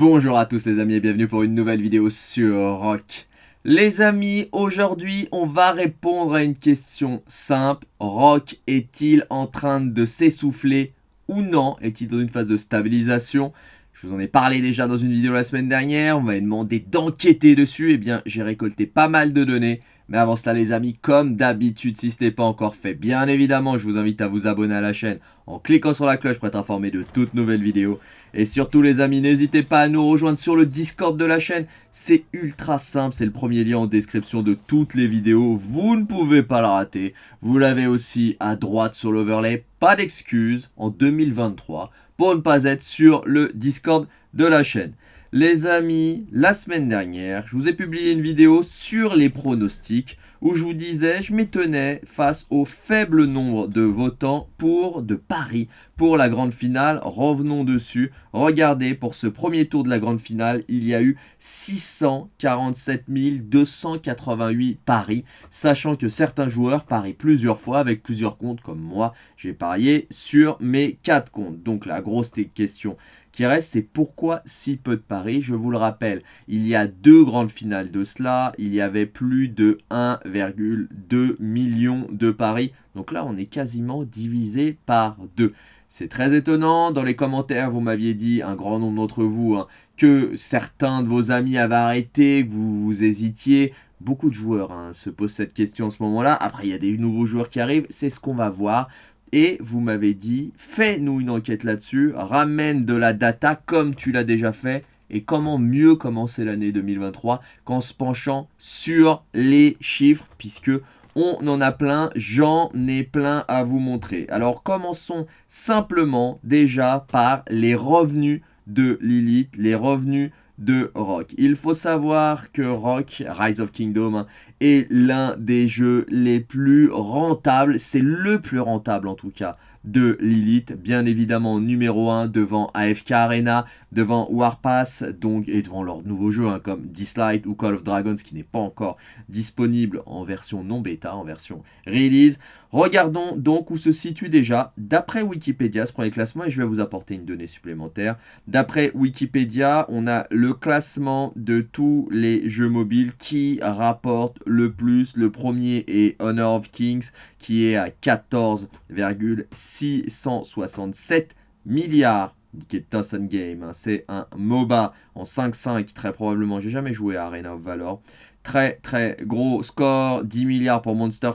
Bonjour à tous les amis et bienvenue pour une nouvelle vidéo sur Rock. Les amis, aujourd'hui on va répondre à une question simple. Rock est-il en train de s'essouffler ou non? Est-il dans une phase de stabilisation? Je vous en ai parlé déjà dans une vidéo la semaine dernière, on m'avait demandé d'enquêter dessus, eh bien j'ai récolté pas mal de données. Mais avant cela les amis, comme d'habitude, si ce n'est pas encore fait, bien évidemment, je vous invite à vous abonner à la chaîne en cliquant sur la cloche pour être informé de toutes nouvelles vidéos. Et surtout les amis, n'hésitez pas à nous rejoindre sur le Discord de la chaîne. C'est ultra simple, c'est le premier lien en description de toutes les vidéos. Vous ne pouvez pas la rater. Vous l'avez aussi à droite sur l'overlay. Pas d'excuses en 2023 pour ne pas être sur le Discord de la chaîne. Les amis, la semaine dernière, je vous ai publié une vidéo sur les pronostics où je vous disais, je m'étonnais face au faible nombre de votants pour de paris pour la grande finale. Revenons dessus. Regardez, pour ce premier tour de la grande finale, il y a eu 647 288 paris, sachant que certains joueurs parient plusieurs fois avec plusieurs comptes, comme moi, j'ai parié sur mes 4 comptes. Donc la grosse question qui reste, c'est pourquoi si peu de paris Je vous le rappelle, il y a deux grandes finales de cela, il y avait plus de 1,2 million de paris. Donc là, on est quasiment divisé par deux. C'est très étonnant, dans les commentaires, vous m'aviez dit, un grand nombre d'entre vous, hein, que certains de vos amis avaient arrêté, vous, vous hésitiez. Beaucoup de joueurs hein, se posent cette question en ce moment-là. Après, il y a des nouveaux joueurs qui arrivent, c'est ce qu'on va voir. Et vous m'avez dit, fais-nous une enquête là-dessus, ramène de la data comme tu l'as déjà fait. Et comment mieux commencer l'année 2023 qu'en se penchant sur les chiffres, puisque on en a plein, j'en ai plein à vous montrer. Alors commençons simplement déjà par les revenus de Lilith, les revenus de Rock. Il faut savoir que Rock, Rise of Kingdom, est l'un des jeux les plus rentables, c'est le plus rentable en tout cas, de Lilith, bien évidemment numéro 1 devant AFK Arena, devant Warpass, donc, et devant leurs nouveaux jeux hein, comme Dislight ou Call of Dragons qui n'est pas encore disponible en version non bêta, en version release. Regardons donc où se situe déjà, d'après Wikipédia, ce premier classement, et je vais vous apporter une donnée supplémentaire. D'après Wikipédia, on a le classement de tous les jeux mobiles qui rapportent le plus. Le premier est Honor of Kings, qui est à 14,667 milliards qui Game. Hein. C'est un MOBA en 5-5, très probablement. J'ai jamais joué à Arena of Valor. Très très gros score, 10 milliards pour Monster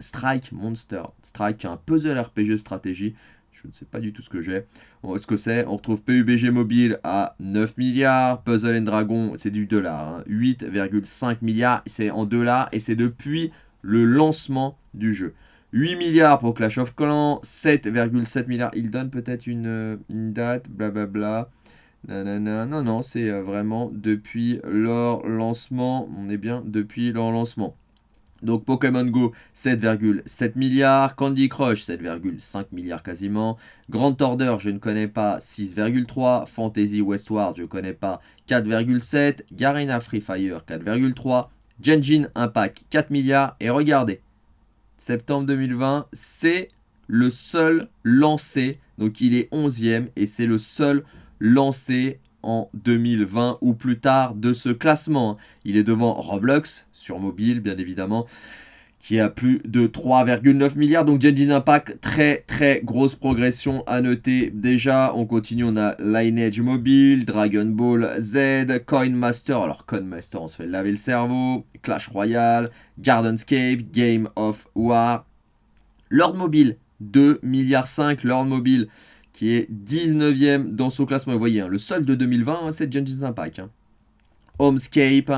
Strike, Monster Strike, un puzzle RPG stratégie. Je ne sais pas du tout ce que j'ai. ce que c'est. On retrouve PUBG Mobile à 9 milliards. Puzzle and Dragon, c'est du dollar. 8,5 hein. milliards. C'est en dollars et c'est depuis le lancement du jeu. 8 milliards pour Clash of Clans. 7,7 milliards. Il donne peut-être une, une date. Blablabla. Bla bla. Non, non, c'est euh, vraiment depuis leur lancement. On est bien depuis leur lancement. Donc Pokémon Go 7,7 milliards, Candy Crush 7,5 milliards quasiment, Grand Order je ne connais pas 6,3, Fantasy Westward je ne connais pas 4,7, Garena Free Fire 4,3, Genjin Impact 4 milliards et regardez, septembre 2020 c'est le seul lancé, donc il est 11e et c'est le seul lancé en 2020 ou plus tard de ce classement. Il est devant Roblox, sur mobile bien évidemment, qui a plus de 3,9 milliards. Donc Genshin Impact, très très grosse progression à noter. Déjà, on continue, on a Lineage Mobile, Dragon Ball Z, Coin Master. Alors Coin Master, on se fait laver le cerveau. Clash Royale, Gardenscape, Game of War. Lord Mobile, 2 milliards 5, Lord Mobile qui est 19ème dans son classement. Vous voyez, hein, le seul de 2020, hein, c'est Genshin Impact. Hein. Homescape,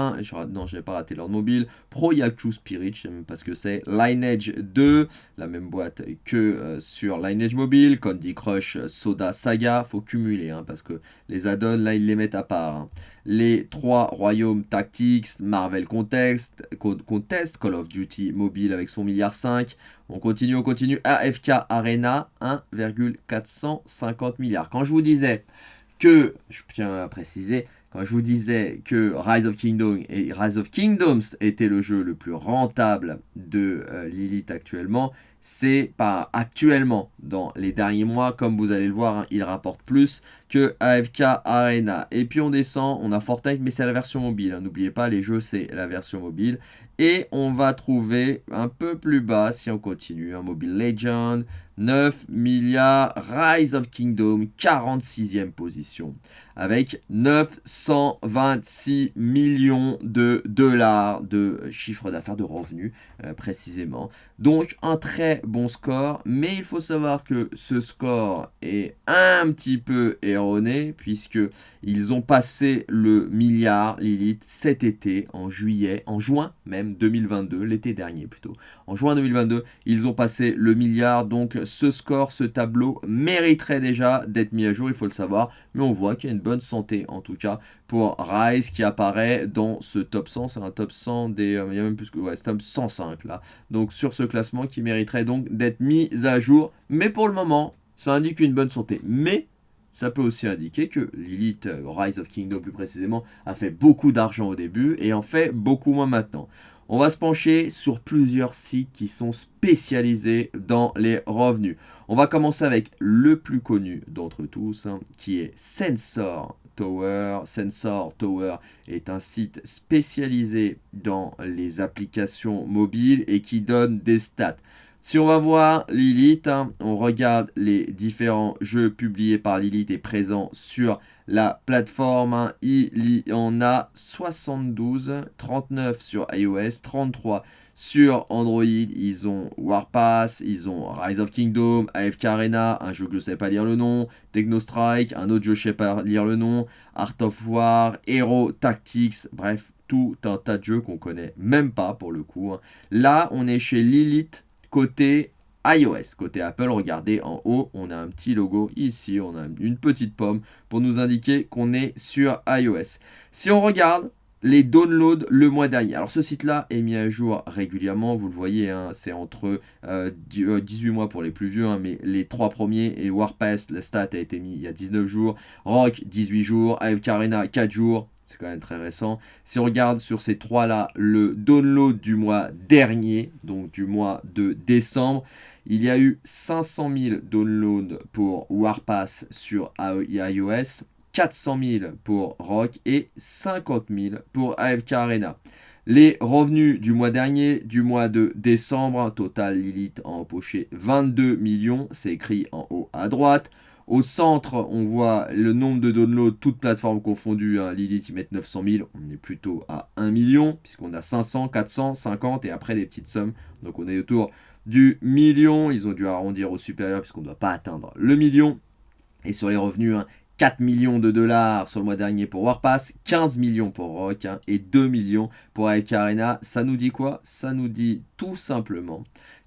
non, je n'ai pas raté l'ordre mobile. Pro Yaku Spirit, je sais même pas ce que c'est. Lineage 2, la même boîte que euh, sur Lineage Mobile. Candy Crush, Soda Saga, faut cumuler, hein, parce que les add-ons, là, ils les mettent à part. Hein. Les trois royaumes Tactics, Marvel Contest, Contest, Call of Duty Mobile avec son milliard 5. On continue, on continue. AFK Arena, 1,450 milliards. Quand je vous disais que, je tiens à préciser, quand je vous disais que Rise of, Kingdoms était le jeu le plus rentable de euh, Lilith actuellement, c'est pas actuellement, dans les derniers mois, comme vous allez le voir, hein, il rapporte plus AFK Arena. Et puis on descend, on a Fortnite, mais c'est la version mobile. Hein. N'oubliez pas, les jeux, c'est la version mobile. Et on va trouver un peu plus bas, si on continue, un Mobile Legend, 9 milliards, Rise of Kingdom, 46e position, avec 926 millions de dollars de chiffre d'affaires, de revenus euh, précisément. Donc un très bon score, mais il faut savoir que ce score est un petit peu erroné, puisque ils ont passé le milliard Lilith cet été, en juillet, en juin même 2022, l'été dernier plutôt. En juin 2022, ils ont passé le milliard, donc ce score, ce tableau mériterait déjà d'être mis à jour, il faut le savoir. Mais on voit qu'il y a une bonne santé, en tout cas, pour Rise qui apparaît dans ce top 100. C'est un top 100 des... Euh, il y a même plus que... Ouais, top 105, là. Donc, sur ce classement qui mériterait donc d'être mis à jour. Mais pour le moment, ça indique une bonne santé. Mais ça peut aussi indiquer que Lilith, euh, Rise of Kingdom plus précisément, a fait beaucoup d'argent au début et en fait beaucoup moins maintenant. On va se pencher sur plusieurs sites qui sont spécialisés dans les revenus. On va commencer avec le plus connu d'entre tous, hein, qui est Sensor Tower. Sensor Tower est un site spécialisé dans les applications mobiles et qui donne des stats. Si on va voir Lilith, hein, on regarde les différents jeux publiés par Lilith et présents sur la plateforme. Hein. il y en a 72, 39 sur iOS, 33 sur Android. Ils ont Warpass, ils ont Rise of Kingdom, AFK Arena, un jeu que je ne sais pas lire le nom, Techno Strike, un autre jeu que je ne sais pas lire le nom, Art of War, Hero Tactics, bref, tout un tas de jeux qu'on connaît même pas pour le coup. Hein. Là, on est chez Lilith côté iOS. Côté Apple, regardez en haut, on a un petit logo ici, on a une petite pomme pour nous indiquer qu'on est sur iOS. Si on regarde les downloads le mois dernier. Alors ce site-là est mis à jour régulièrement, vous le voyez, hein, c'est entre 18 euh, euh, mois pour les plus vieux, hein, mais les trois premiers, et Warpass, la stat a été mis il y a 19 jours, Rock 18 jours, AFK Arena 4 jours, c'est quand même très récent. Si on regarde sur ces trois-là, le download du mois dernier, donc du mois de décembre, il y a eu 500 000 downloads pour Warpass sur iOS, 400 000 pour Rock et 50 000 pour AFK Arena. Les revenus du mois dernier, du mois de décembre, total Lilith a empoché 22 millions, c'est écrit en haut à droite. Au centre, on voit le nombre de downloads, toutes plateformes confondues. Lilith, ils mettent 900 000. On est plutôt à 1 million, puisqu'on a 500, 400, 50 et après des petites sommes. Donc on est autour du million. Ils ont dû arrondir au supérieur, puisqu'on ne doit pas atteindre le million. Et sur les revenus, 4 hein, millions de dollars sur le mois dernier pour Warpass, 15 millions pour Rock hein, et 2 millions pour AFK Arena. Ça nous dit quoi? Ça nous dit tout simplement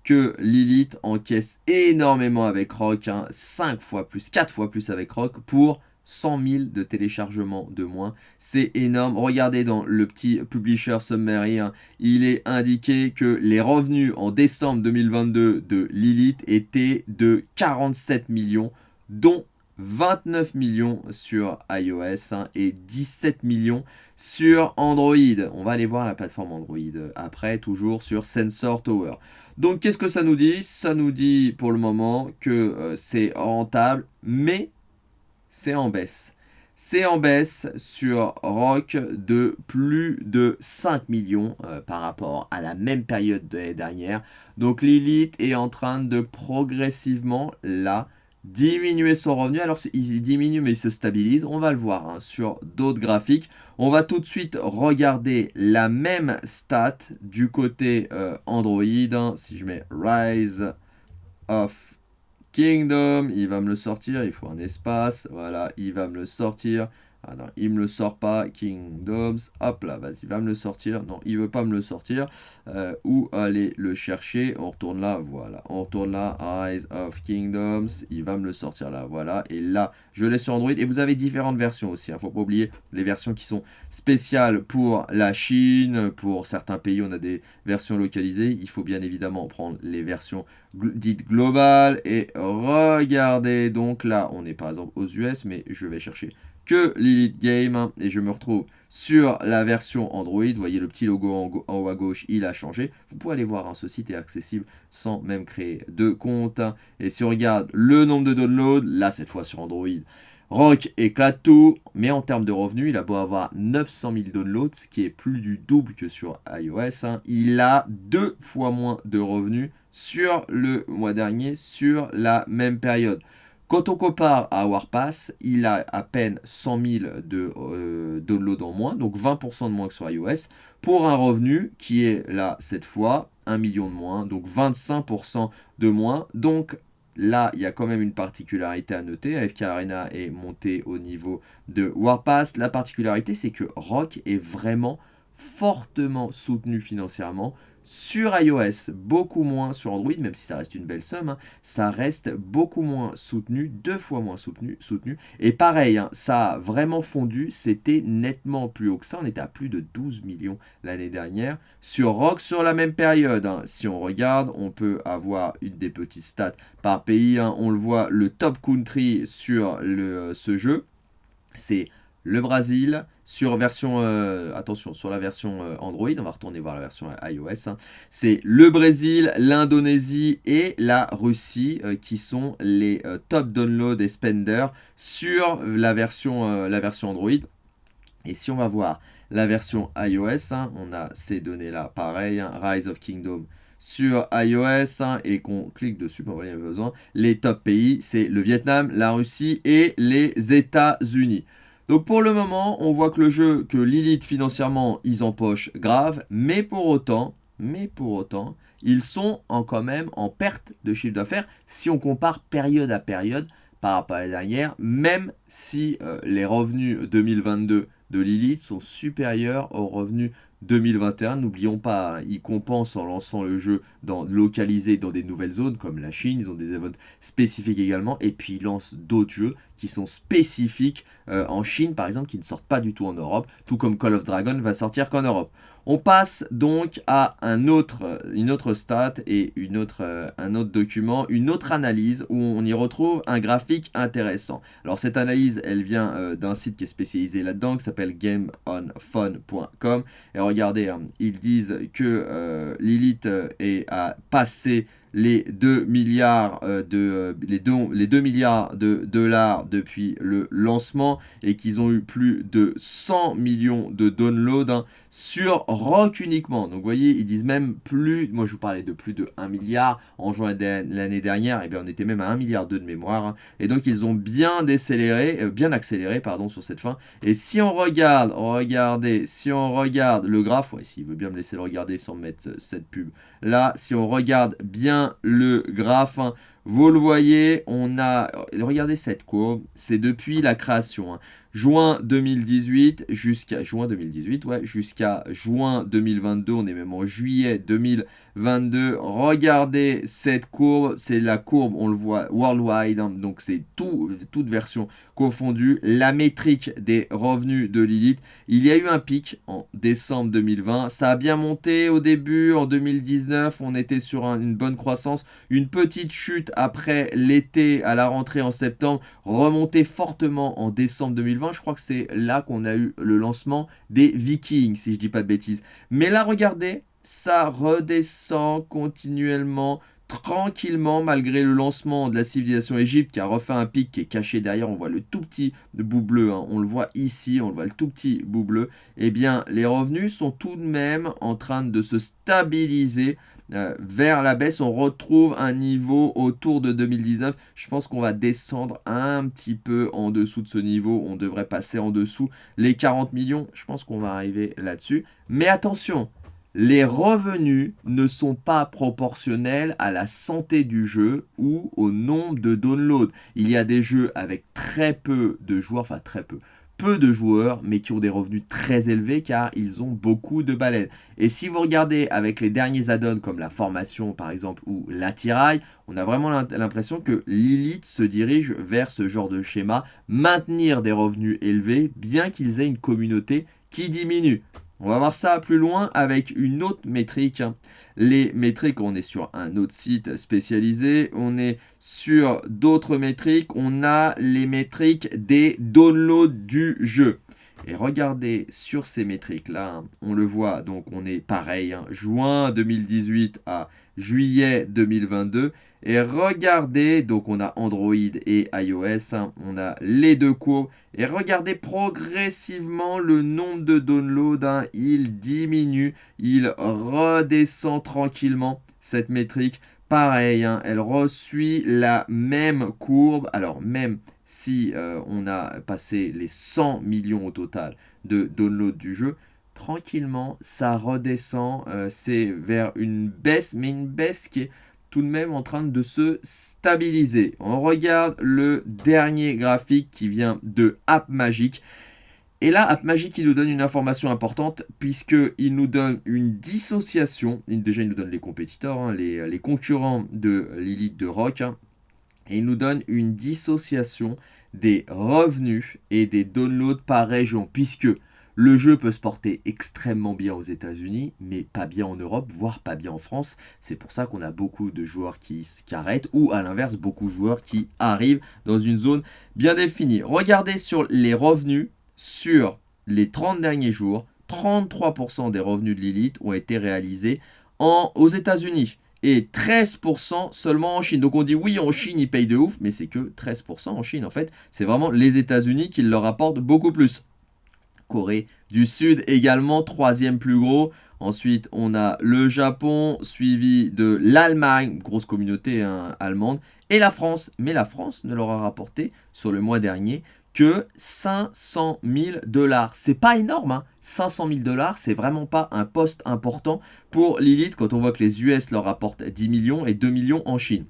que Lilith encaisse énormément avec Rock, 5 hein, fois plus, 4 fois plus avec Rock pour 100 000 de téléchargements de moins. C'est énorme. Regardez dans le petit publisher summary, il est indiqué que les revenus en décembre 2022 de Lilith étaient de 47 millions, dont 29 millions sur iOS hein, et 17 millions sur Android. On va aller voir la plateforme Android après, toujours sur Sensor Tower. Donc qu'est-ce que ça nous dit? Ça nous dit pour le moment que euh, c'est rentable, mais c'est en baisse. C'est en baisse sur Rock de plus de 5 millions euh, par rapport à la même période de l'année dernière. Donc Lilith est en train de progressivement, là, diminuer son revenu. Alors, il diminue, mais il se stabilise. On va le voir hein, sur d'autres graphiques. On va tout de suite regarder la même stat du côté euh, Android. Hein. Si je mets Rise of Kingdom, il va me le sortir. Il faut un espace. Voilà, il va me le sortir. Ah non, il me le sort pas, Kingdoms, hop là, vas-y, va me le sortir, non, il veut pas me le sortir, euh, où aller le chercher, on retourne là, voilà, on retourne là, Eyes of Kingdoms, il va me le sortir là, voilà, et là, je l'ai sur Android, et vous avez différentes versions aussi, il hein, ne faut pas oublier les versions qui sont spéciales pour la Chine, pour certains pays, on a des versions localisées, il faut bien évidemment prendre les versions dites globales, et regardez, donc là, on est par exemple aux US, mais je vais chercher que Lilith Game hein, et je me retrouve sur la version Android. Vous voyez le petit logo en, haut à gauche, il a changé. Vous pouvez aller voir, hein, ce site est accessible sans même créer de compte. Hein. Et si on regarde le nombre de downloads, là cette fois sur Android, Rock éclate tout, mais en termes de revenus, il a beau avoir 900 000 downloads, ce qui est plus du double que sur iOS. Il a deux fois moins de revenus sur le mois dernier, sur la même période. Quand on compare à Warpass, il a à peine 100 000 de euh, downloads en moins, donc 20% de moins que sur iOS, pour un revenu qui est là, cette fois, 1 million de moins, donc 25% de moins. Donc là, il y a quand même une particularité à noter. AFK Arena est monté au niveau de Warpass. La particularité, c'est que Rock est vraiment fortement soutenu financièrement sur iOS, beaucoup moins sur Android, même si ça reste une belle somme, hein, ça reste beaucoup moins soutenu, deux fois moins soutenu. soutenu. Et pareil, hein, ça a vraiment fondu, c'était nettement plus haut que ça, on était à plus de 12 millions l'année dernière. Sur Rock, sur la même période, hein, si on regarde, on peut avoir une des petites stats par pays, on le voit, le top country sur ce jeu, c'est le Brésil, sur version, euh, attention, sur la version euh, Android, on va retourner voir la version iOS, hein. c'est le Brésil, l'Indonésie et la Russie euh, qui sont les top download et spenders sur la version, Android. Et si on va voir la version iOS, hein, on a ces données-là, pareil, hein, Rise of Kingdom sur iOS et qu'on clique dessus, pour voilà. Les top pays, c'est le Vietnam, la Russie et les États-Unis. Donc pour le moment, on voit que le jeu, que Lilith financièrement, ils empochent grave, mais pour autant, ils sont en, quand même en perte de chiffre d'affaires si on compare période à période par rapport à la dernière, même si euh, les revenus 2022 de Lilith sont supérieurs aux revenus 2021. N'oublions pas, hein, ils compensent en lançant le jeu dans, localisé dans des nouvelles zones comme la Chine. Ils ont des events spécifiques également. Et puis ils lancent d'autres jeux qui sont spécifiques euh, en Chine, par exemple, qui ne sortent pas du tout en Europe. Tout comme Call of Dragon va sortir qu'en Europe. On passe donc à un autre, une autre stat et une autre, euh, un autre document, une autre analyse où on y retrouve un graphique intéressant. Alors cette analyse, elle vient euh, d'un site qui est spécialisé là-dedans, qui s'appelle gameonfun.com. Et regardez, hein, ils disent que euh, Lilith est, a passé les 2 milliards, euh, de, euh, les les 2 milliards de dollars depuis le lancement et qu'ils ont eu plus de 100 millions de downloads hein, sur Rock uniquement. Donc vous voyez, ils disent même plus, moi je vous parlais de plus de 1 milliard en juin l'année dernière, et eh bien on était même à 1 milliard de mémoire. Hein. et donc ils ont bien décéléré, euh, bien accéléré pardon, sur cette fin. Et si on regarde, regardez, si on regarde le graphe, ouais, s'il veut bien me laisser le regarder sans mettre cette pub. Là, si on regarde bien le graphe, hein, vous le voyez, on a, regardez cette courbe, c'est depuis la création. Juin 2018 jusqu'à juin 2018, ouais, jusqu'à juin 2022, on est même en juillet 2022. Regardez cette courbe, c'est la courbe, on le voit worldwide, hein, donc c'est tout, toute version confondue. La métrique des revenus de Lilith, il y a eu un pic en décembre 2020, ça a bien monté au début, en 2019, on était sur une bonne croissance, une petite chute après l'été à la rentrée en septembre, remontée fortement en décembre 2020 je crois que c'est là qu'on a eu le lancement des Vikings, si je dis pas de bêtises. Mais là, regardez, ça redescend continuellement, tranquillement, malgré le lancement de la civilisation Égypte qui a refait un pic qui est caché derrière. On voit le tout petit bout bleu, hein. on le voit ici, on le voit le tout petit bout bleu. Eh bien, les revenus sont tout de même en train de se stabiliser euh, vers la baisse. On retrouve un niveau autour de 2019. Je pense qu'on va descendre un petit peu en dessous de ce niveau. On devrait passer en dessous les 40 millions. Je pense qu'on va arriver là-dessus. Mais attention, les revenus ne sont pas proportionnels à la santé du jeu ou au nombre de downloads. Il y a des jeux avec très peu de joueurs, enfin très peu, peu de joueurs, mais qui ont des revenus très élevés car ils ont beaucoup de baleines. Et si vous regardez avec les derniers add-ons comme la formation par exemple ou l'attirail, on a vraiment l'impression que Lilith se dirige vers ce genre de schéma, maintenir des revenus élevés bien qu'ils aient une communauté qui diminue. On va voir ça plus loin avec une autre métrique. Les métriques, on est sur un autre site spécialisé. On est sur d'autres métriques. On a les métriques des downloads du jeu. Et regardez sur ces métriques-là, on le voit, donc on est pareil, hein, juin 2018 à juillet 2022. Et regardez, donc on a Android et iOS, hein, on a les deux courbes. Et regardez progressivement le nombre de downloads, hein, il diminue, il redescend tranquillement cette métrique. Pareil, hein, elle reçut la même courbe. Alors même si euh, on a passé les 100 millions au total de downloads du jeu, tranquillement, ça redescend. Euh, c'est vers une baisse, mais une baisse qui est tout de même en train de se stabiliser. On regarde le dernier graphique qui vient de AppMagic. Et là, AppMagic, il nous donne une information importante puisqu'il nous donne une dissociation. Déjà, il nous donne les compétiteurs, hein, les, concurrents de Lilith de Rock. Hein. et il nous donne une dissociation des revenus et des downloads par région. Puisque le jeu peut se porter extrêmement bien aux États-Unis, mais pas bien en Europe, voire pas bien en France. C'est pour ça qu'on a beaucoup de joueurs qui, qui arrêtent, ou à l'inverse, beaucoup de joueurs qui arrivent dans une zone bien définie. Regardez sur les revenus sur les 30 derniers jours, 33% des revenus de Lilith ont été réalisés aux États-Unis et 13% seulement en Chine. Donc on dit oui, en Chine, ils payent de ouf, mais c'est que 13% en Chine. En fait, c'est vraiment les États-Unis qui leur apportent beaucoup plus. Corée du Sud également, troisième plus gros. Ensuite, on a le Japon, suivi de l'Allemagne, grosse communauté hein, allemande, et la France. Mais la France ne leur a rapporté, sur le mois dernier, que 500 000 dollars. C'est pas énorme, hein 500 000 dollars, c'est vraiment pas un poste important pour Lilith quand on voit que les US leur rapportent 10 millions et 2 millions en Chine.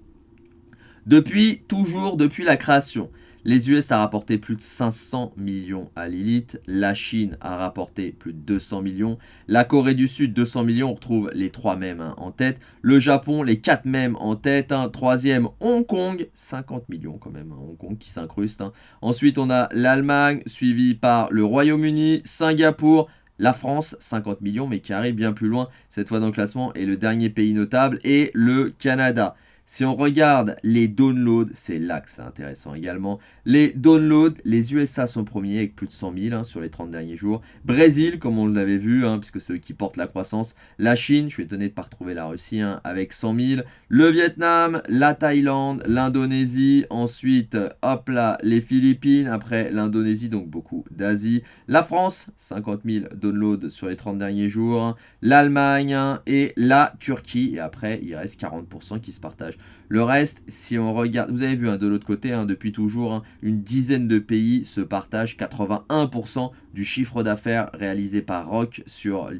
Depuis, toujours depuis la création, les US a rapporté plus de 500 millions à Lilith. La Chine a rapporté plus de 200 millions. La Corée du Sud, 200 millions. On retrouve les trois mêmes hein, en tête. Le Japon, les quatre mêmes en tête. Hein. Troisième, Hong Kong, 50 millions quand même. Hein, Hong Kong qui s'incruste. Ensuite, on a l'Allemagne, suivi par le Royaume-Uni, Singapour, la France, 50 millions, mais qui arrive bien plus loin cette fois dans le classement. Et le dernier pays notable est le Canada. Si on regarde les downloads, c'est là que c'est intéressant également. Les downloads, les USA sont premiers avec plus de 100 000 hein, sur les 30 derniers jours. Brésil, comme on l'avait vu, hein, puisque c'est eux qui portent la croissance. La Chine, je suis étonné de ne pas retrouver la Russie, hein, avec 100 000. Le Vietnam, la Thaïlande, l'Indonésie. Ensuite, hop là, les Philippines. Après l'Indonésie, donc beaucoup d'Asie. La France, 50 000 downloads sur les 30 derniers jours. L'Allemagne et la Turquie. Et après, il reste 40% qui se partagent. Le reste, si on regarde, vous avez vu hein, de l'autre côté, hein, depuis toujours, hein, une dizaine de pays se partagent 81% du chiffre d'affaires réalisé par Rock,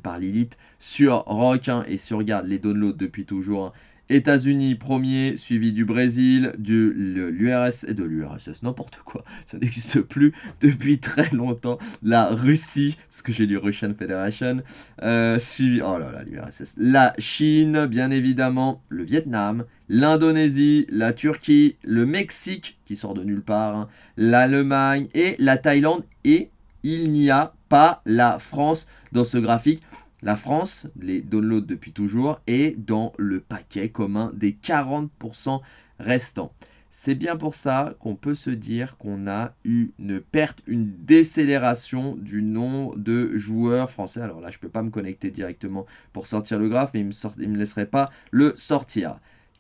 par Lilith, sur Rock. et si on regarde les downloads depuis toujours, États-Unis premier, suivi du Brésil, de l'URSS, de l'URSS, n'importe quoi, ça n'existe plus depuis très longtemps. La Russie, parce que j'ai lu Russian Federation, euh, suivi, oh là là, l'URSS, la Chine, bien évidemment, le Vietnam, l'Indonésie, la Turquie, le Mexique, qui sort de nulle part, hein, l'Allemagne et la Thaïlande, et il n'y a pas la France dans ce graphique. La France, les downloads depuis toujours, est dans le paquet commun des 40% restants. C'est bien pour ça qu'on peut se dire qu'on a eu une perte, une décélération du nombre de joueurs français. Alors là, je ne peux pas me connecter directement pour sortir le graphe, mais il ne me, me laisserait pas le sortir.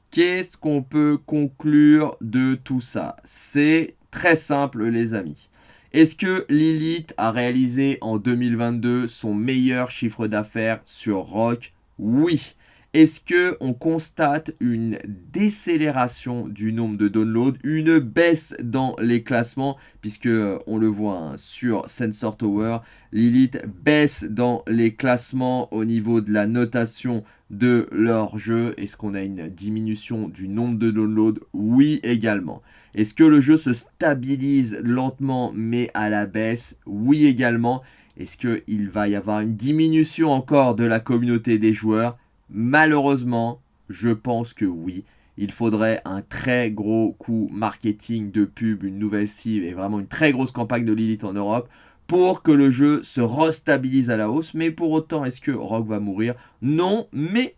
Qu'est-ce qu'on peut conclure de tout ça? C'est très simple les amis. Est-ce que Lilith a réalisé en 2022 son meilleur chiffre d'affaires sur Rock? Oui. Est-ce que on constate une décélération du nombre de downloads, une baisse dans les classements puisque euh, on le voit hein, sur Sensor Tower, Lilith baisse dans les classements au niveau de la notation de leur jeu? Est-ce qu'on a une diminution du nombre de downloads? Oui également. Est-ce que le jeu se stabilise lentement mais à la baisse? Oui également. Est-ce qu'il va y avoir une diminution encore de la communauté des joueurs? Malheureusement, je pense que oui. Il faudrait un très gros coup marketing de pub, une nouvelle cible et vraiment une très grosse campagne de Lilith en Europe pour que le jeu se restabilise à la hausse. Mais pour autant, est-ce que Rock va mourir? Non, mais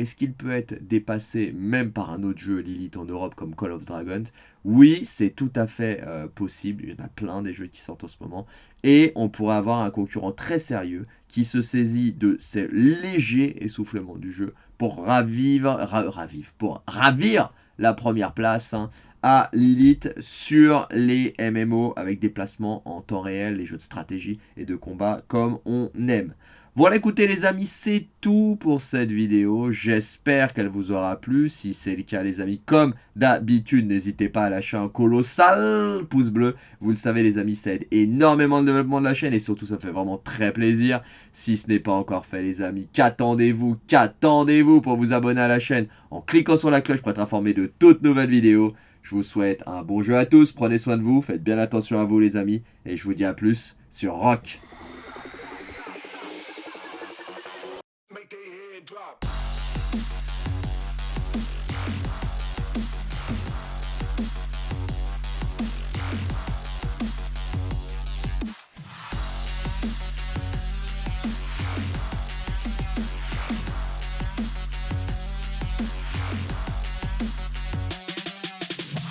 est-ce qu'il peut être dépassé même par un autre jeu Lilith en Europe comme Call of Dragons? Oui, c'est tout à fait euh, possible. Il y en a plein des jeux qui sortent en ce moment. Et on pourrait avoir un concurrent très sérieux qui se saisit de ces légers essoufflements du jeu pour ravivre, ravir la première place. Hein, à Lilith sur les MMO avec des placements en temps réel, les jeux de stratégie et de combat comme on aime. Voilà écoutez les amis, c'est tout pour cette vidéo. J'espère qu'elle vous aura plu. Si c'est le cas les amis, comme d'habitude, n'hésitez pas à lâcher un colossal pouce bleu. Vous le savez les amis, ça aide énormément le développement de la chaîne et surtout ça fait vraiment très plaisir. Si ce n'est pas encore fait les amis, qu'attendez-vous Qu'attendez-vous pour vous abonner à la chaîne en cliquant sur la cloche pour être informé de toutes nouvelles vidéos je vous souhaite un bon jeu à tous, prenez soin de vous, faites bien attention à vous les amis, et je vous dis à plus sur Rock.